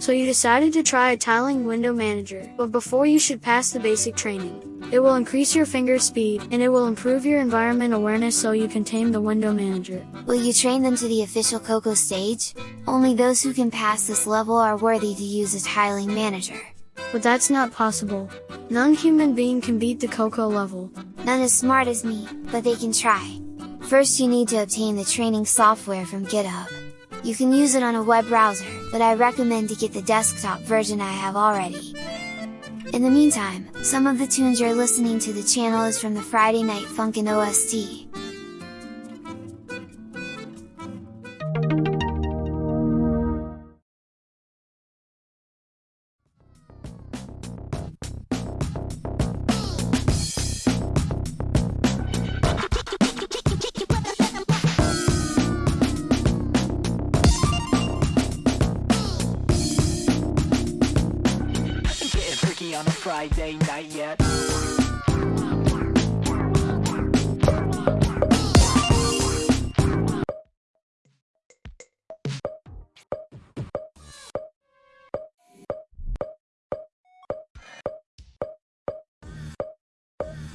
So you decided to try a tiling window manager, but before you should pass the basic training. It will increase your finger speed, and it will improve your environment awareness so you can tame the window manager. Will you train them to the official Coco stage? Only those who can pass this level are worthy to use a tiling manager. But that's not possible. None human being can beat the Coco level. None as smart as me, but they can try. First you need to obtain the training software from GitHub. You can use it on a web browser, but I recommend to get the desktop version I have already. In the meantime, some of the tunes you're listening to the channel is from the Friday Night Funkin' OST. On a Friday night yet.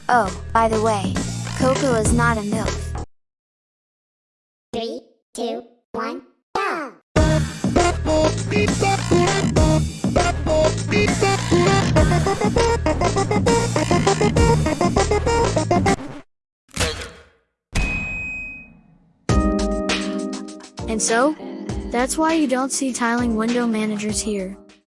Oh, by the way, Coco is not a MILF. Three, two, one, And so, that's why you don't see tiling window managers here.